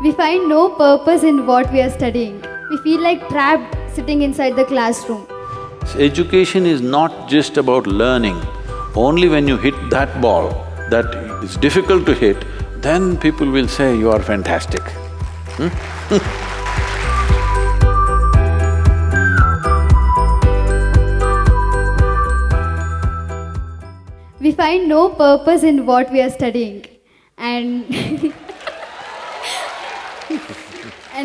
We find no purpose in what we are studying. We feel like trapped sitting inside the classroom. Education is not just about learning. Only when you hit that ball that is difficult to hit, then people will say you are fantastic. Hmm? We find no purpose in what we are studying and and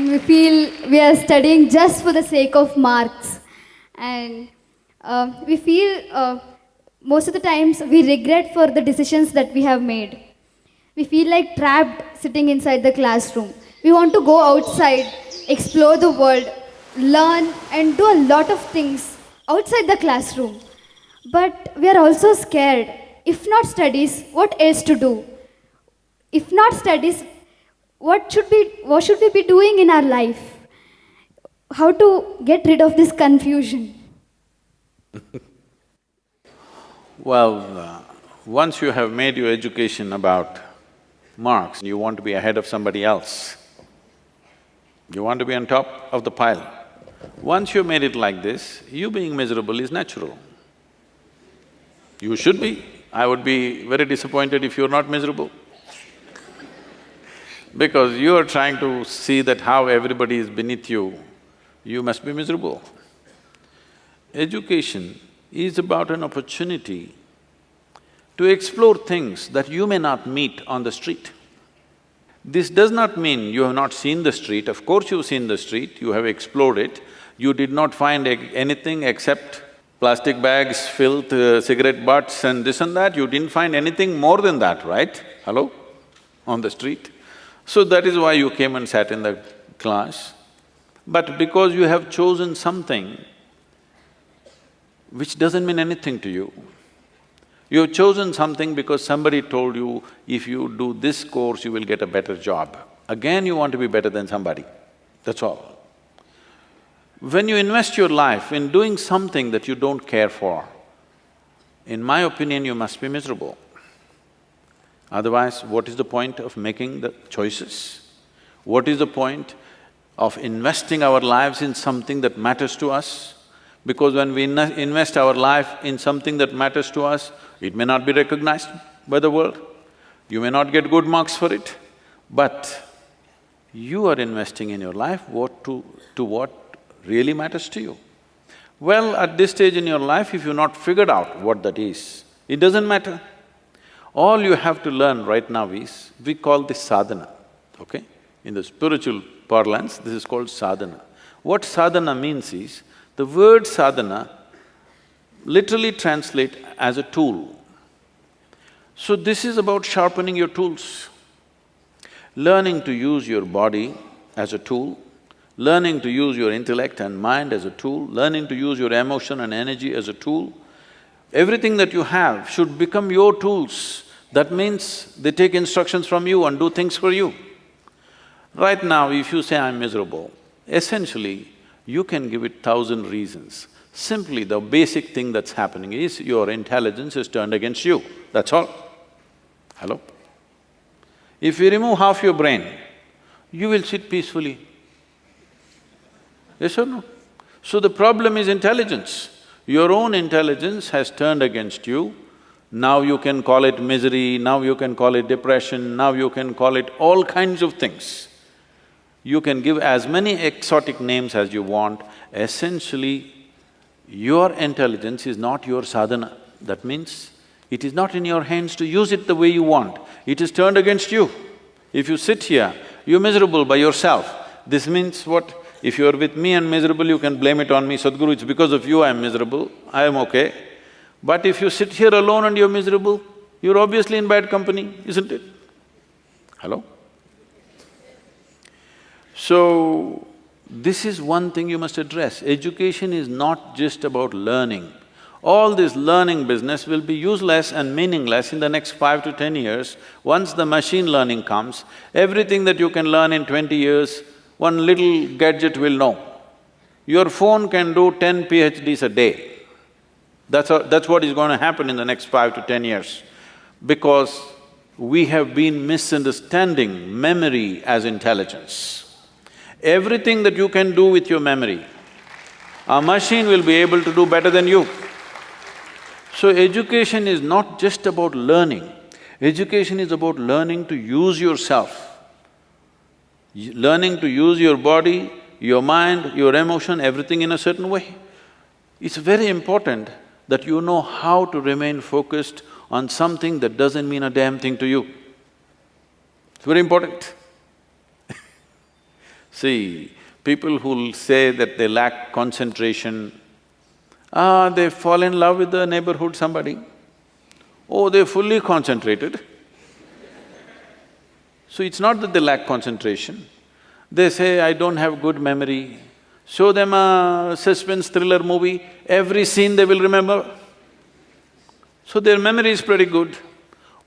we feel we are studying just for the sake of marks and uh, we feel uh, most of the times we regret for the decisions that we have made. We feel like trapped sitting inside the classroom. We want to go outside, explore the world, learn and do a lot of things outside the classroom. But we are also scared. If not studies, what else to do? If not studies, what should, be, what should we be doing in our life? How to get rid of this confusion? Well, uh, once you have made your education about marks, you want to be ahead of somebody else. You want to be on top of the pile. Once you made it like this, you being miserable is natural. You should be. I would be very disappointed if you're not miserable. Because you are trying to see that how everybody is beneath you, you must be miserable. Education is about an opportunity to explore things that you may not meet on the street. This does not mean you have not seen the street, of course you've seen the street, you have explored it, you did not find anything except plastic bags, filth, uh, cigarette butts and this and that, you didn't find anything more than that, right? Hello? On the street. So that is why you came and sat in the class. But because you have chosen something which doesn't mean anything to you, you have chosen something because somebody told you, if you do this course, you will get a better job. Again, you want to be better than somebody, that's all. When you invest your life in doing something that you don't care for, in my opinion, you must be miserable. Otherwise, what is the point of making the choices? What is the point of investing our lives in something that matters to us? Because when we invest our life in something that matters to us, it may not be recognized by the world, you may not get good marks for it, but you are investing in your life what to… to what really matters to you. Well, at this stage in your life, if you've not figured out what that is, it doesn't matter. All you have to learn right now is, we call this sadhana, okay? In the spiritual parlance, this is called sadhana. What sadhana means is, the word sadhana literally translate as a tool. So this is about sharpening your tools, learning to use your body as a tool, learning to use your intellect and mind as a tool, learning to use your emotion and energy as a tool. Everything that you have should become your tools. That means they take instructions from you and do things for you. Right now, if you say, I'm miserable, essentially, you can give it thousand reasons. Simply, the basic thing that's happening is your intelligence is turned against you, that's all. Hello? If you remove half your brain, you will sit peacefully. Yes or no? So the problem is intelligence. Your own intelligence has turned against you. Now you can call it misery, now you can call it depression, now you can call it all kinds of things. You can give as many exotic names as you want. Essentially, your intelligence is not your sadhana. That means, it is not in your hands to use it the way you want. It is turned against you. If you sit here, you're miserable by yourself. This means what? If you're with me and miserable, you can blame it on me, Sadhguru, it's because of you I'm miserable, I am okay. But if you sit here alone and you're miserable, you're obviously in bad company, isn't it? Hello? So, this is one thing you must address. Education is not just about learning. All this learning business will be useless and meaningless in the next five to ten years. Once the machine learning comes, everything that you can learn in twenty years, one little gadget will know. Your phone can do ten PhDs a day. That's, a, that's what is going to happen in the next five to ten years. Because we have been misunderstanding memory as intelligence. Everything that you can do with your memory, a machine will be able to do better than you. So education is not just about learning, education is about learning to use yourself, learning to use your body, your mind, your emotion, everything in a certain way. It's very important that you know how to remain focused on something that doesn't mean a damn thing to you. It's very important. See, people who'll say that they lack concentration, ah, they fall in love with the neighborhood somebody. Oh, they're fully concentrated. So it's not that they lack concentration. They say, I don't have good memory. Show them a suspense thriller movie, every scene they will remember. So their memory is pretty good.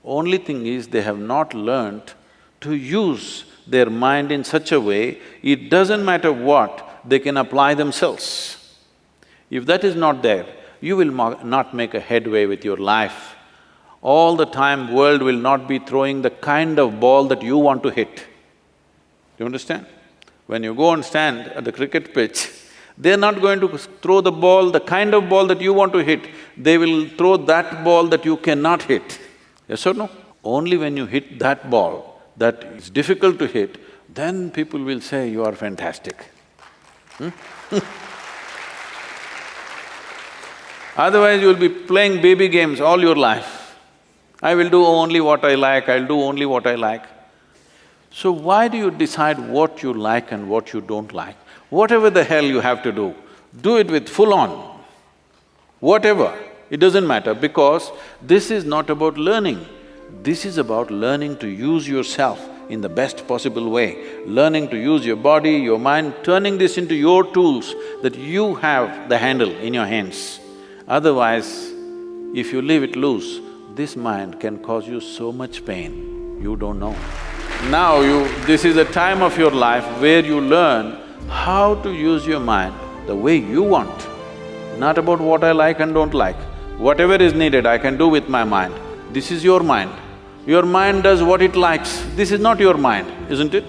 Only thing is, they have not learnt to use their mind in such a way, it doesn't matter what, they can apply themselves. If that is not there, you will not make a headway with your life. All the time, world will not be throwing the kind of ball that you want to hit. Do you understand? When you go and stand at the cricket pitch, they're not going to throw the ball, the kind of ball that you want to hit, they will throw that ball that you cannot hit. Yes or no? Only when you hit that ball that is difficult to hit, then people will say, you are fantastic. Hmm? Otherwise, you'll be playing baby games all your life. I will do only what I like, I'll do only what I like. So why do you decide what you like and what you don't like? Whatever the hell you have to do, do it with full on. Whatever, it doesn't matter because this is not about learning. This is about learning to use yourself in the best possible way, learning to use your body, your mind, turning this into your tools that you have the handle in your hands. Otherwise, if you leave it loose, this mind can cause you so much pain, you don't know. Now you… this is a time of your life where you learn how to use your mind the way you want, not about what I like and don't like. Whatever is needed, I can do with my mind. This is your mind. Your mind does what it likes. This is not your mind, isn't it?